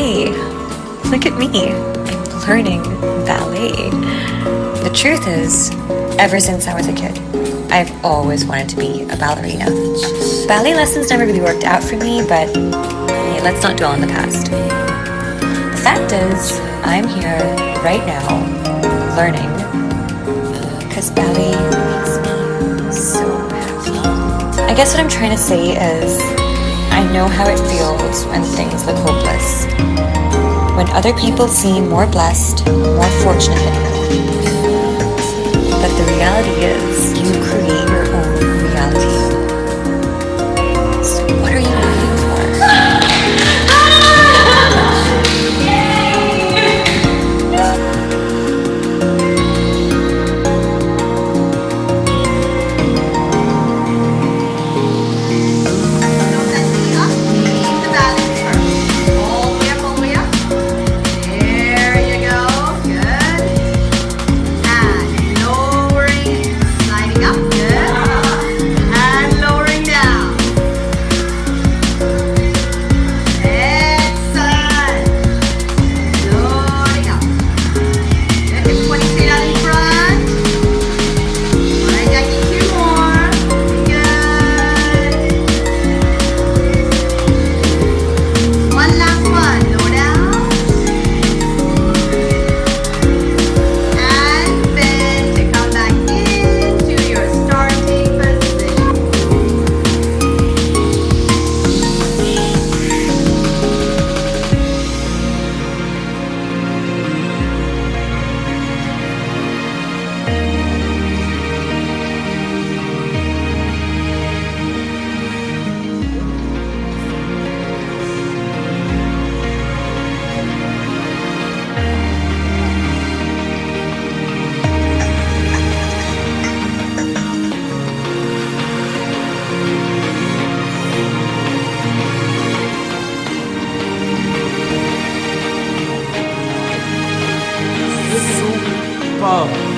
me, I'm learning ballet. The truth is, ever since I was a kid, I've always wanted to be a ballerina. Ballet lessons never really worked out for me, but hey, let's not dwell on the past. The fact is, I'm here right now, learning, uh, because ballet makes me so happy. I guess what I'm trying to say is, I know how it feels when things look hopeless. When other people seem more blessed, more fortunate than you. But the reality is, you create your own reality. above.